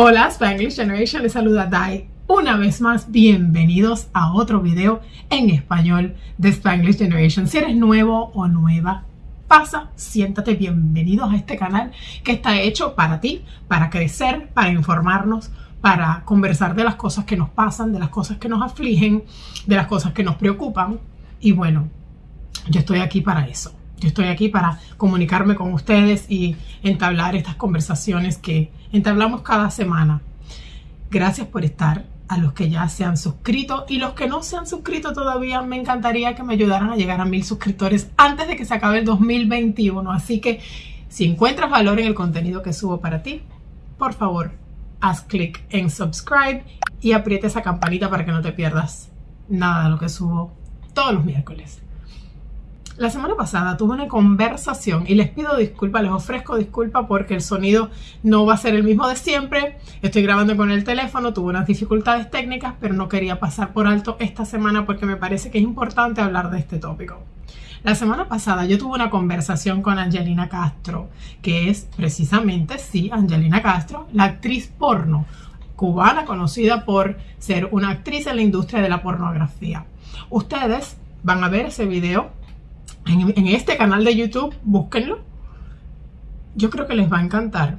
Hola Spanglish Generation, les saluda Dai. Una vez más, bienvenidos a otro video en español de Spanglish Generation. Si eres nuevo o nueva, pasa, siéntate, bienvenidos a este canal que está hecho para ti, para crecer, para informarnos, para conversar de las cosas que nos pasan, de las cosas que nos afligen, de las cosas que nos preocupan. Y bueno, yo estoy aquí para eso. Yo estoy aquí para comunicarme con ustedes y entablar estas conversaciones que entablamos cada semana. Gracias por estar a los que ya se han suscrito y los que no se han suscrito todavía, me encantaría que me ayudaran a llegar a mil suscriptores antes de que se acabe el 2021. Así que si encuentras valor en el contenido que subo para ti, por favor, haz clic en subscribe y aprieta esa campanita para que no te pierdas nada de lo que subo todos los miércoles. La semana pasada tuve una conversación y les pido disculpas, les ofrezco disculpas porque el sonido no va a ser el mismo de siempre. Estoy grabando con el teléfono, tuve unas dificultades técnicas, pero no quería pasar por alto esta semana porque me parece que es importante hablar de este tópico. La semana pasada yo tuve una conversación con Angelina Castro, que es precisamente, sí, Angelina Castro, la actriz porno cubana conocida por ser una actriz en la industria de la pornografía. Ustedes van a ver ese video en, este canal de YouTube, búsquenlo. Yo creo que les va a encantar.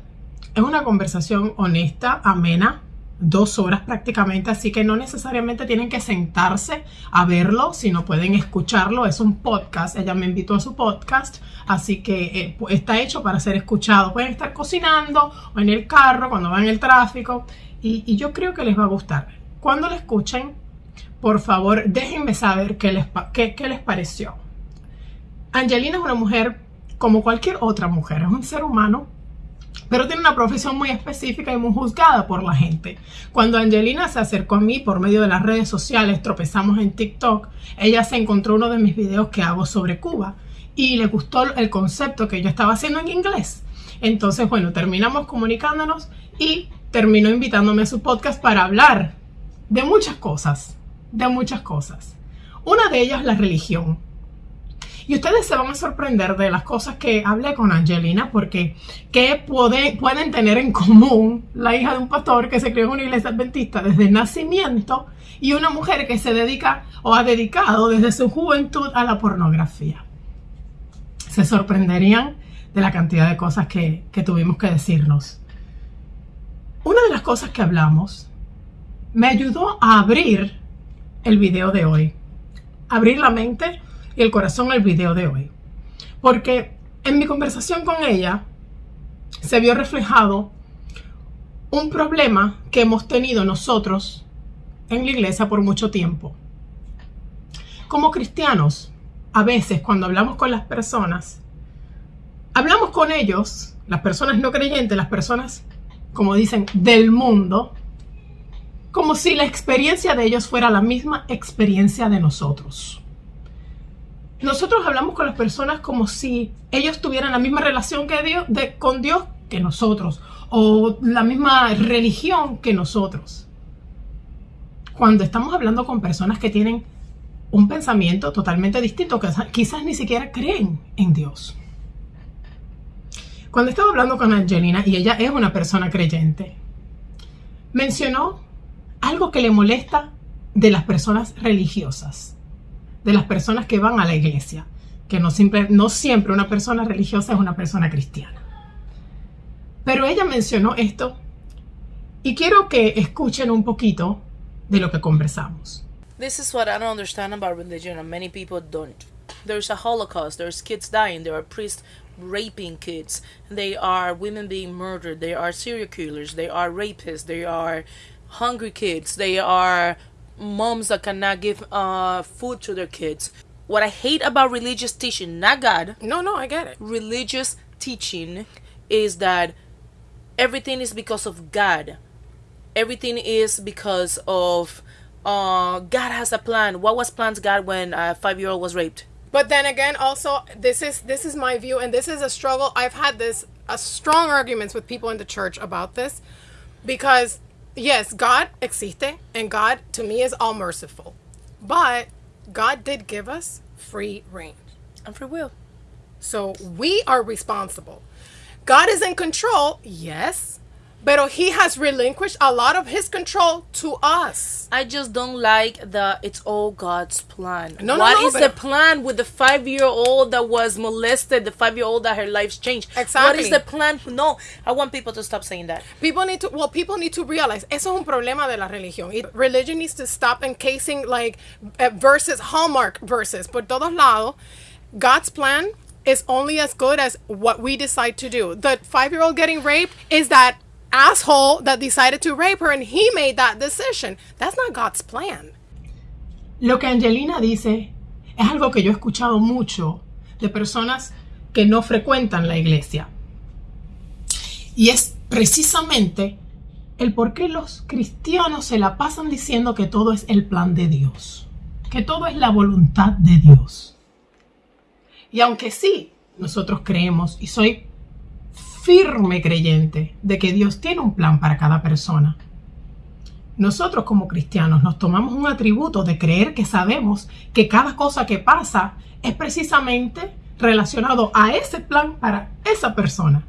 Es una conversación honesta, amena, dos horas prácticamente, así que no necesariamente tienen que sentarse a verlo, sino pueden escucharlo. Es un podcast, ella me invitó a su podcast, así que eh, está hecho para ser escuchado. Pueden estar cocinando o en el carro, cuando van en el tráfico, y, yo creo que les va a gustar. Cuando lo escuchen, por favor, déjenme saber qué les, qué les pareció. Angelina es una mujer como cualquier otra mujer, es un ser humano, pero tiene una profesión muy específica y muy juzgada por la gente. Cuando Angelina se acercó a mí por medio de las redes sociales, tropezamos en TikTok, ella se encontró uno de mis videos que hago sobre Cuba y le gustó el concepto que yo estaba haciendo en inglés. Entonces, bueno, terminamos comunicándonos y terminó invitándome a su podcast para hablar de muchas cosas, de muchas cosas. Una de ellas la religión. Y ustedes se van a sorprender de las cosas que hablé con Angelina, porque ¿qué pueden tener en común la hija de un pastor que se crió en una iglesia adventista desde el nacimiento y una mujer que se dedica o ha dedicado desde su juventud a la pornografía? Se sorprenderían de la cantidad de cosas que, que tuvimos que decirnos. Una de las cosas que hablamos me ayudó a abrir el video de hoy. Abrir la mente el corazón al video de hoy. Porque en mi conversación con ella se vio reflejado un problema que hemos tenido nosotros en la iglesia por mucho tiempo. Como cristianos, a veces cuando hablamos con las personas, hablamos con ellos, las personas no creyentes, las personas, como dicen, del mundo, como si la experiencia de ellos fuera la misma experiencia de nosotros nosotros hablamos con las personas como si ellos tuvieran la misma relación que Dios, con Dios que nosotros, o la misma religión que nosotros. Cuando estamos hablando con personas que tienen un pensamiento totalmente distinto, que quizás ni siquiera creen en Dios. Cuando estaba hablando con Angelina, y ella es una persona creyente, mencionó algo que le molesta de las personas religiosas de las personas que van a la iglesia, que no siempre, no siempre una persona religiosa es una persona cristiana. Pero ella mencionó esto y quiero que escuchen un poquito de lo que conversamos. This is what I don't understand about religion and many people don't. There's a holocaust, there's kids dying, there are priests raping kids, they are women being murdered, they are serial killers, they are rapists, they are hungry kids, they are moms that cannot give uh, food to their kids. What I hate about religious teaching, not God. No, no, I get it. Religious teaching is that everything is because of God. Everything is because of uh, God has a plan. What was planned God when a five year old was raped? But then again, also this is this is my view, and this is a struggle. I've had this a strong arguments with people in the church about this because yes, God existe, and God to me is all merciful. But God did give us free reign. And free will. So we are responsible. God is in control, yes, but he has relinquished a lot of his control to us. I just don't like the it's all God's plan. No, no, What no, is the plan with the five year old that was molested, the five year old that her life's changed? Exactly. What is the plan? No, I want people to stop saying that. People need to, well, people need to realize, eso es un problema de la religión. Y religion needs to stop encasing like uh, verses, hallmark verses, por todos lados. God's plan is only as good as what we decide to do. The five year old getting raped is that asshole that decided to rape her and he made that decision. That's not God's plan. Lo que Angelina dice es algo que yo he escuchado mucho de personas que no frecuentan la iglesia. Y es precisamente el por qué los cristianos se la pasan diciendo que todo es el plan de Dios, que todo es la voluntad de Dios. Y aunque sí, nosotros creemos, y soy firme creyente de que Dios tiene un plan para cada persona, nosotros como cristianos nos tomamos un atributo de creer que sabemos que cada cosa que pasa es precisamente relacionado a ese plan para esa persona.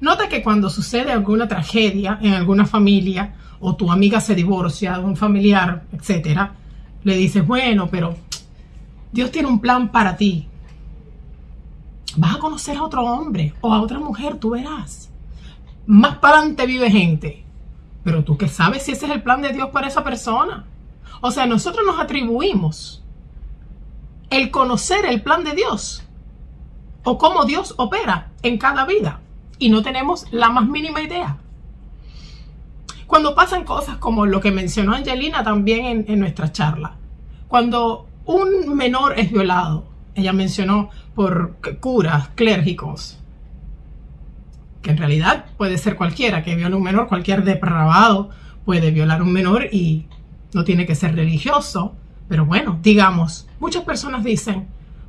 Nota que cuando sucede alguna tragedia en alguna familia o tu amiga se divorcia de un familiar, etcétera, le dices, bueno, pero Dios tiene un plan para ti. Vas a conocer a otro hombre o a otra mujer, tú verás. Más para adelante vive gente. Pero tú qué sabes si ese es el plan de Dios para esa persona. O sea, nosotros nos atribuimos el conocer el plan de Dios o cómo Dios opera en cada vida y no tenemos la más mínima idea. Cuando pasan cosas como lo que mencionó Angelina también en, en nuestra charla, cuando un menor es violado, ella mencionó por curas, clérgicos, que en realidad puede ser cualquiera que viole un menor, cualquier depravado puede violar un menor y no tiene que ser religioso, pero bueno, digamos, muchas personas dicen,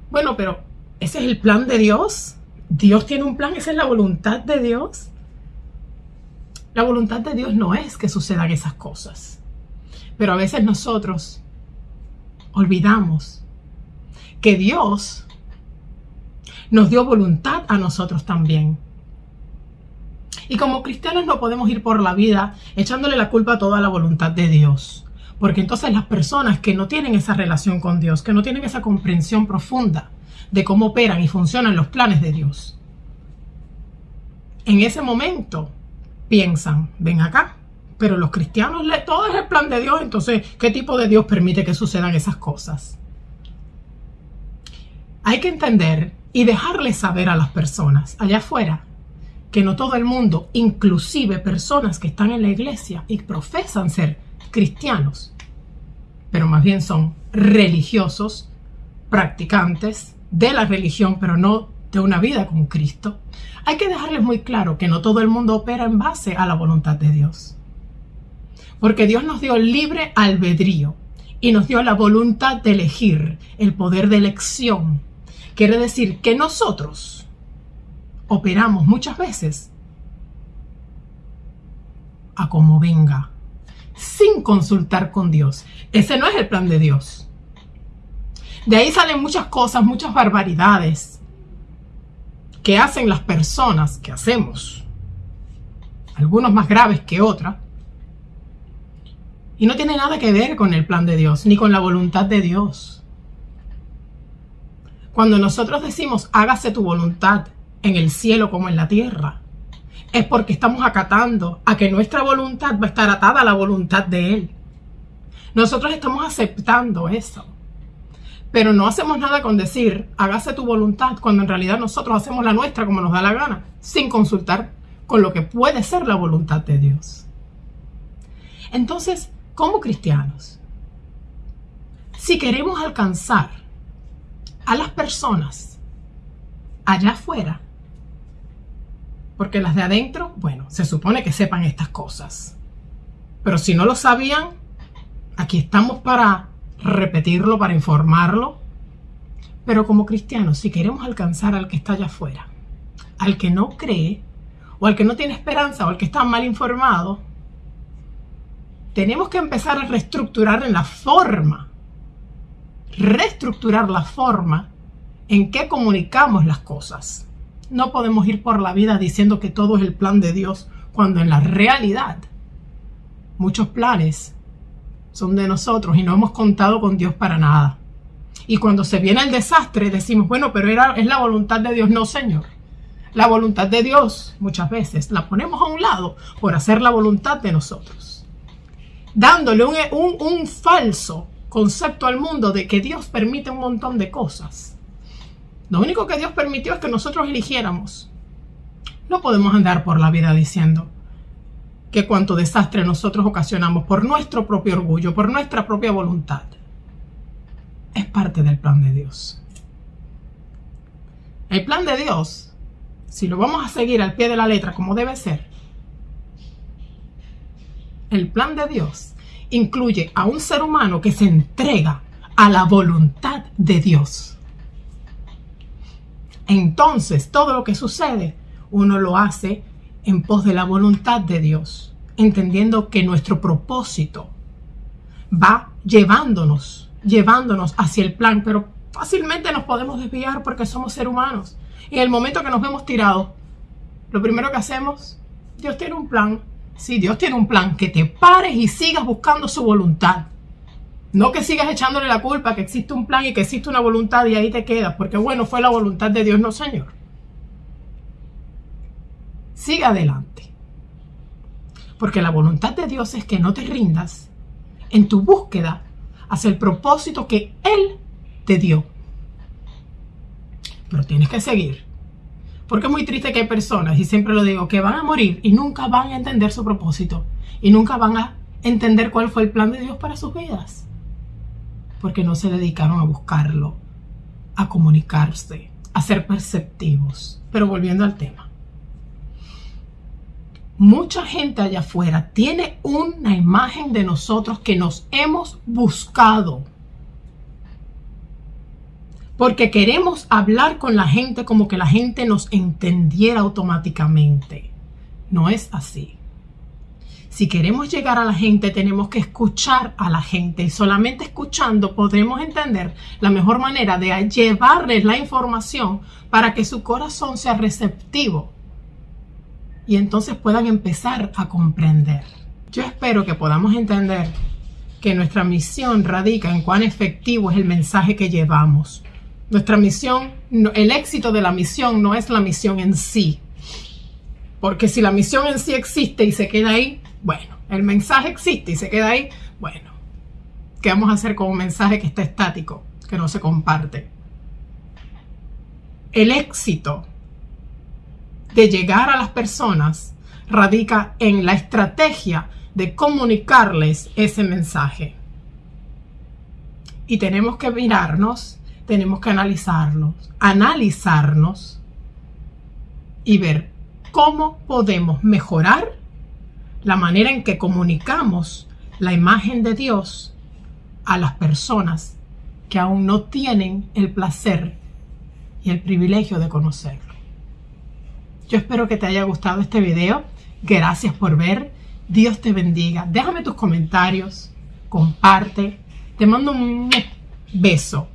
bueno, pero ese es el plan de Dios, Dios tiene un plan, esa es la voluntad de Dios. La voluntad de Dios no es que sucedan esas cosas, pero a veces nosotros olvidamos que Dios nos dio voluntad a nosotros también. Y como cristianos no podemos ir por la vida echándole la culpa a toda la voluntad de Dios. Porque entonces las personas que no tienen esa relación con Dios, que no tienen esa comprensión profunda de cómo operan y funcionan los planes de Dios, en ese momento piensan, ven acá, pero los cristianos, todo es el plan de Dios, entonces, ¿qué tipo de Dios permite que sucedan esas cosas? Hay que entender y dejarles saber a las personas allá afuera que no todo el mundo, inclusive personas que están en la iglesia y profesan ser cristianos, pero más bien son religiosos, practicantes de la religión, pero no de una vida con Cristo. Hay que dejarles muy claro que no todo el mundo opera en base a la voluntad de Dios. Porque Dios nos dio libre albedrío y nos dio la voluntad de elegir, el poder de elección. Quiere decir que nosotros operamos muchas veces a como venga, sin consultar con Dios. Ese no es el plan de Dios. De ahí salen muchas cosas, muchas barbaridades que hacen las personas, que hacemos, algunos más graves que otras, y no tiene nada que ver con el plan de Dios, ni con la voluntad de Dios. Cuando nosotros decimos, hágase tu voluntad en el cielo como en la tierra, es porque estamos acatando a que nuestra voluntad va a estar atada a la voluntad de Él. Nosotros estamos aceptando eso. Pero no hacemos nada con decir, hágase tu voluntad, cuando en realidad nosotros hacemos la nuestra como nos da la gana, sin consultar con lo que puede ser la voluntad de Dios. Entonces, como cristianos, si queremos alcanzar a las personas allá afuera, porque las de adentro, bueno, se supone que sepan estas cosas. Pero si no lo sabían, aquí estamos para repetirlo, para informarlo. Pero como cristianos, si queremos alcanzar al que está allá afuera, al que no cree, o al que no tiene esperanza, o al que está mal informado, tenemos que empezar a reestructurar en la forma, reestructurar la forma en qué comunicamos las cosas. No podemos ir por la vida diciendo que todo es el plan de Dios, cuando en la realidad muchos planes son de nosotros y no hemos contado con Dios para nada. Y cuando se viene el desastre decimos, bueno, pero era, es la voluntad de Dios. No, Señor. La voluntad de Dios muchas veces la ponemos a un lado por hacer la voluntad de nosotros. Dándole un, un, un falso concepto al mundo de que Dios permite un montón de cosas. Lo único que Dios permitió es que nosotros eligiéramos. No podemos andar por la vida diciendo que cuanto desastre nosotros ocasionamos por nuestro propio orgullo, por nuestra propia voluntad, es parte del plan de Dios. El plan de Dios, si lo vamos a seguir al pie de la letra como debe ser, el plan de Dios incluye a un ser humano que se entrega a la voluntad de Dios. Entonces, todo lo que sucede, uno lo hace en pos de la voluntad de Dios, entendiendo que nuestro propósito va llevándonos, llevándonos hacia el plan, pero fácilmente nos podemos desviar porque somos seres humanos. Y en el momento que nos vemos tirados, lo primero que hacemos, Dios tiene un plan, si Dios tiene un plan, que te pares y sigas buscando su voluntad. No que sigas echándole la culpa que existe un plan y que existe una voluntad y ahí te quedas, porque bueno, fue la voluntad de Dios, no Señor. Sigue adelante. Porque la voluntad de Dios es que no te rindas en tu búsqueda hacia el propósito que Él te dio. Pero tienes que seguir. Porque es muy triste que hay personas, y siempre lo digo, que van a morir y nunca van a entender su propósito. Y nunca van a entender cuál fue el plan de Dios para sus vidas. Porque no se dedicaron a buscarlo, a comunicarse, a ser perceptivos. Pero volviendo al tema. Mucha gente allá afuera tiene una imagen de nosotros que nos hemos buscado porque queremos hablar con la gente como que la gente nos entendiera automáticamente. No es así. Si queremos llegar a la gente, tenemos que escuchar a la gente y solamente escuchando podremos entender la mejor manera de llevarles la información para que su corazón sea receptivo y entonces puedan empezar a comprender. Yo espero que podamos entender que nuestra misión radica en cuán efectivo es el mensaje que llevamos nuestra misión, el éxito de la misión no es la misión en sí. Porque si la misión en sí existe y se queda ahí, bueno, el mensaje existe y se queda ahí, bueno, ¿qué vamos a hacer con un mensaje que está estático, que no se comparte? El éxito de llegar a las personas radica en la estrategia de comunicarles ese mensaje. Y tenemos que mirarnos tenemos que analizarlos, analizarnos y ver cómo podemos mejorar la manera en que comunicamos la imagen de Dios a las personas que aún no tienen el placer y el privilegio de conocerlo. Yo espero que te haya gustado este video. Gracias por ver. Dios te bendiga. Déjame tus comentarios. Comparte. Te mando un beso.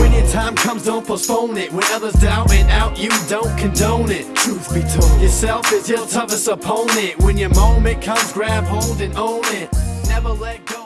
When your time comes, don't postpone it. When others doubt and out, you don't condone it. Truth be told, yourself is your toughest opponent. When your moment comes, grab hold and own it. Never let go.